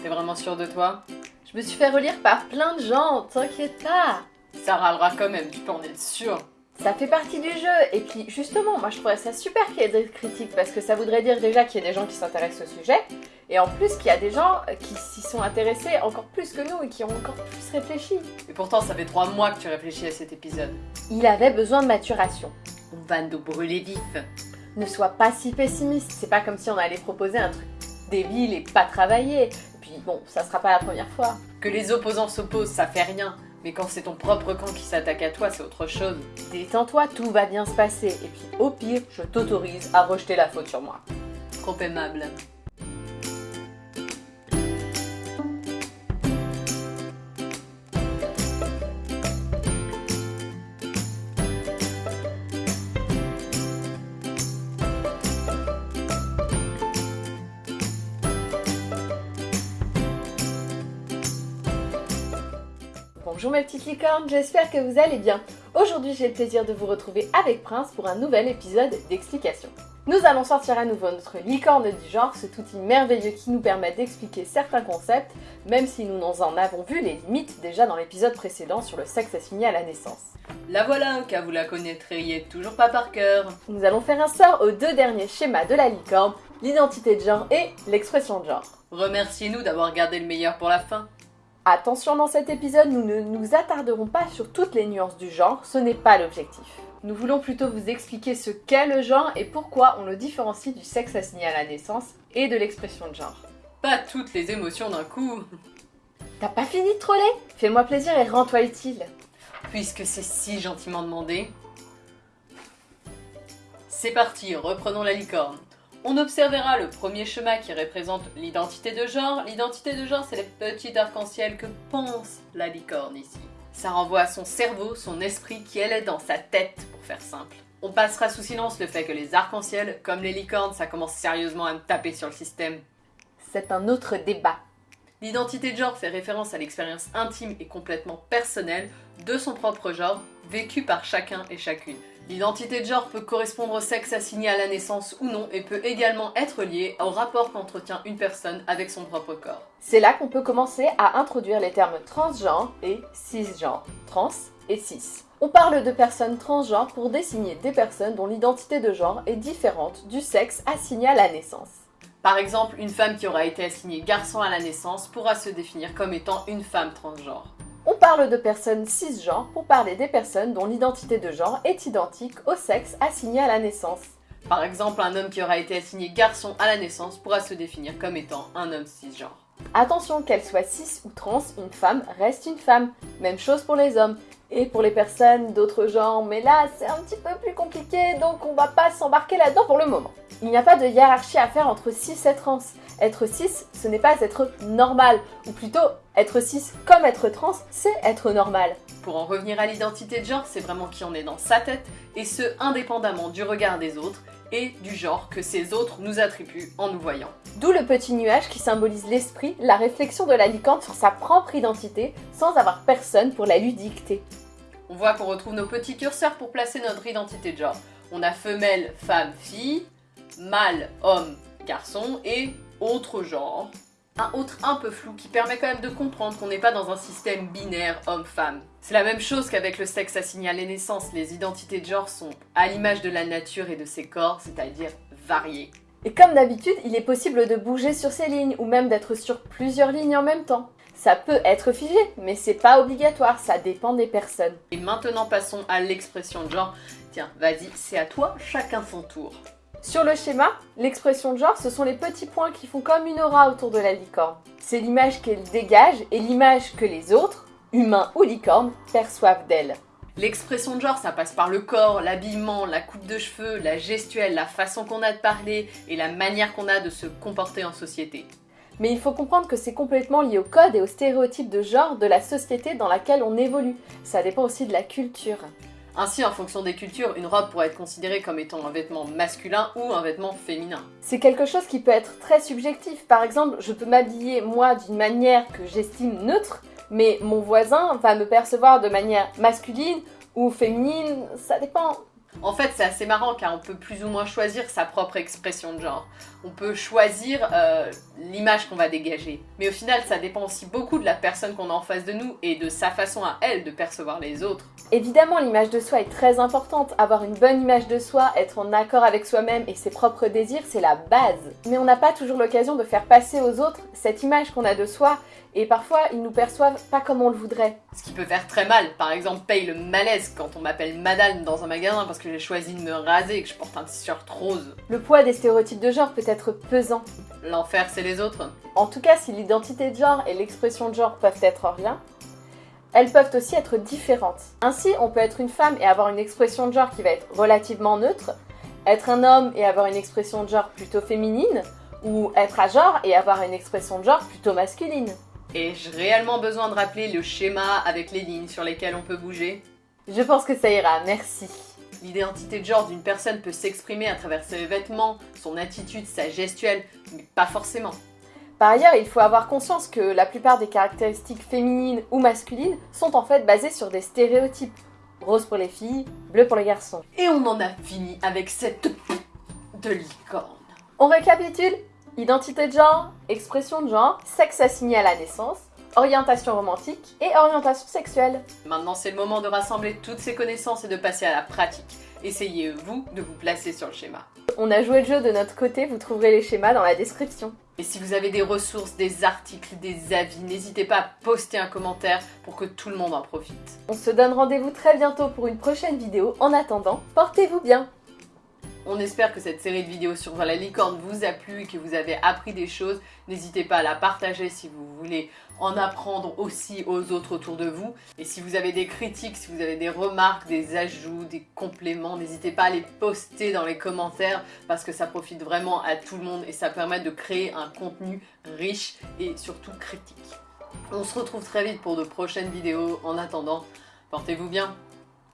T'es vraiment sûre de toi? Je me suis fait relire par plein de gens, t'inquiète pas Ça râlera quand même, tu peux en être sûre. Ça fait partie du jeu, et puis justement, moi je trouverais ça super qu'il y ait des critiques, parce que ça voudrait dire déjà qu'il y a des gens qui s'intéressent au sujet, et en plus qu'il y a des gens qui s'y sont intéressés encore plus que nous, et qui ont encore plus réfléchi. Et pourtant, ça fait trois mois que tu réfléchis à cet épisode. Il avait besoin de maturation. On va nous brûler vif. Ne sois pas si pessimiste, c'est pas comme si on allait proposer un truc débile et pas travaillé. Et puis bon, ça sera pas la première fois. Que les opposants s'opposent, ça fait rien. Mais quand c'est ton propre camp qui s'attaque à toi, c'est autre chose. Détends-toi, tout va bien se passer. Et puis au pire, je t'autorise à rejeter la faute sur moi. Trop aimable. Bonjour mes petites licornes, j'espère que vous allez bien. Aujourd'hui j'ai le plaisir de vous retrouver avec Prince pour un nouvel épisode d'explication. Nous allons sortir à nouveau notre licorne du genre, ce outil merveilleux qui nous permet d'expliquer certains concepts, même si nous en avons vu les limites déjà dans l'épisode précédent sur le sexe assigné à la naissance. La voilà, car vous la connaîtriez toujours pas par cœur. Nous allons faire un sort aux deux derniers schémas de la licorne, l'identité de genre et l'expression de genre. Remerciez-nous d'avoir gardé le meilleur pour la fin. Attention dans cet épisode, nous ne nous attarderons pas sur toutes les nuances du genre, ce n'est pas l'objectif. Nous voulons plutôt vous expliquer ce qu'est le genre et pourquoi on le différencie du sexe assigné à la naissance et de l'expression de genre. Pas toutes les émotions d'un coup. T'as pas fini de troller? Fais-moi plaisir et rends-toi utile. Puisque c'est si gentiment demandé. C'est parti, reprenons la licorne. On observera le premier schéma qui représente l'identité de genre. L'identité de genre, c'est les petits arcs-en-ciel que pense la licorne ici. Ça renvoie à son cerveau, son esprit qui elle est dans sa tête, pour faire simple. On passera sous silence le fait que les arcs-en-ciel, comme les licornes, ça commence sérieusement à me taper sur le système. C'est un autre débat. L'identité de genre fait référence à l'expérience intime et complètement personnelle de son propre genre, vécue par chacun et chacune. L'identité de genre peut correspondre au sexe assigné à la naissance ou non et peut également être liée au rapport qu'entretient une personne avec son propre corps. C'est là qu'on peut commencer à introduire les termes transgenre et cisgenre. Trans et cis. On parle de personnes transgenres pour désigner des personnes dont l'identité de genre est différente du sexe assigné à la naissance. Par exemple, une femme qui aura été assignée garçon à la naissance pourra se définir comme étant une femme transgenre. On parle de personnes cisgenres pour parler des personnes dont l'identité de genre est identique au sexe assigné à la naissance. Par exemple, un homme qui aura été assigné garçon à la naissance pourra se définir comme étant un homme cisgenre. Attention, qu'elle soit cis ou trans, une femme reste une femme. Même chose pour les hommes. Et pour les personnes d'autres genres, mais là c'est un petit peu plus compliqué, donc on va pas s'embarquer là-dedans pour le moment. Il n'y a pas de hiérarchie à faire entre cis et trans. Être cis, ce n'est pas être normal, ou plutôt être cis comme être trans, c'est être normal. Pour en revenir à l'identité de genre, c'est vraiment qui en est dans sa tête, et ce indépendamment du regard des autres et du genre que ces autres nous attribuent en nous voyant. D'où le petit nuage qui symbolise l'esprit, la réflexion de la licorne sur sa propre identité, sans avoir personne pour la lui dicter. On voit qu'on retrouve nos petits curseurs pour placer notre identité de genre. On a femelle, femme, fille, mâle, homme, garçon et autre genre. Un autre un peu flou qui permet quand même de comprendre qu'on n'est pas dans un système binaire homme-femme. C'est la même chose qu'avec le sexe assigné à la naissance, les identités de genre sont à l'image de la nature et de ses corps, c'est-à-dire variées. Et comme d'habitude, il est possible de bouger sur ces lignes ou même d'être sur plusieurs lignes en même temps. Ça peut être figé, mais c'est pas obligatoire, ça dépend des personnes. Et maintenant passons à l'expression de genre. Tiens, vas-y, c'est à toi, chacun son tour. Sur le schéma, l'expression de genre, ce sont les petits points qui font comme une aura autour de la licorne. C'est l'image qu'elle dégage et l'image que les autres, humains ou licornes, perçoivent d'elle. L'expression de genre, ça passe par le corps, l'habillement, la coupe de cheveux, la gestuelle, la façon qu'on a de parler et la manière qu'on a de se comporter en société. Mais il faut comprendre que c'est complètement lié au code et aux stéréotypes de genre de la société dans laquelle on évolue. Ça dépend aussi de la culture. Ainsi, en fonction des cultures, une robe pourrait être considérée comme étant un vêtement masculin ou un vêtement féminin. C'est quelque chose qui peut être très subjectif. Par exemple, je peux m'habiller moi d'une manière que j'estime neutre, mais mon voisin va me percevoir de manière masculine ou féminine, ça dépend. En fait, c'est assez marrant car on peut plus ou moins choisir sa propre expression de genre. on peut choisir euh, l'image qu'on va dégager. Mais au final, ça dépend aussi beaucoup de la personne qu'on a en face de nous et de sa façon à elle de percevoir les autres. Évidemment, l'image de soi est très importante. Avoir une bonne image de soi, être en accord avec soi-même et ses propres désirs, c'est la base. Mais on n'a pas toujours l'occasion de faire passer aux autres cette image qu'on a de soi et parfois ils nous perçoivent pas comme on le voudrait. Ce qui peut faire très mal. Par exemple, paye le malaise quand on m'appelle madame dans un magasin parce que j'ai choisi de me raser et que je porte un t-shirt rose. Le poids des stéréotypes de genre peut être pesant. L'enfer, c'est les autres. En tout cas, si l'identité de genre et l'expression de genre peuvent être en lien, elles peuvent aussi être différentes. Ainsi, on peut être une femme et avoir une expression de genre qui va être relativement neutre, être un homme et avoir une expression de genre plutôt féminine, ou être à genre et avoir une expression de genre plutôt masculine. Ai-je réellement besoin de rappeler le schéma avec les lignes sur lesquelles on peut bouger? Je pense que ça ira, merci. L'identité de genre d'une personne peut s'exprimer à travers ses vêtements, son attitude, sa gestuelle, mais pas forcément. Par ailleurs, il faut avoir conscience que la plupart des caractéristiques féminines ou masculines sont en fait basées sur des stéréotypes. Rose pour les filles, bleu pour les garçons. Et on en a fini avec cette de licorne. On récapitule? Identité de genre, expression de genre, sexe assigné à la naissance, orientation romantique et orientation sexuelle. Maintenant, c'est le moment de rassembler toutes ces connaissances et de passer à la pratique. Essayez, vous, de vous placer sur le schéma. On a joué le jeu de notre côté, vous trouverez les schémas dans la description. Et si vous avez des ressources, des articles, des avis, n'hésitez pas à poster un commentaire pour que tout le monde en profite. On se donne rendez-vous très bientôt pour une prochaine vidéo. En attendant, portez-vous bien on espère que cette série de vidéos sur la licorne vous a plu et que vous avez appris des choses. N'hésitez pas à la partager si vous voulez en apprendre aussi aux autres autour de vous. Et si vous avez des critiques, si vous avez des remarques, des ajouts, des compléments, n'hésitez pas à les poster dans les commentaires parce que ça profite vraiment à tout le monde et ça permet de créer un contenu riche et surtout critique. On se retrouve très vite pour de prochaines vidéos. En attendant, portez-vous bien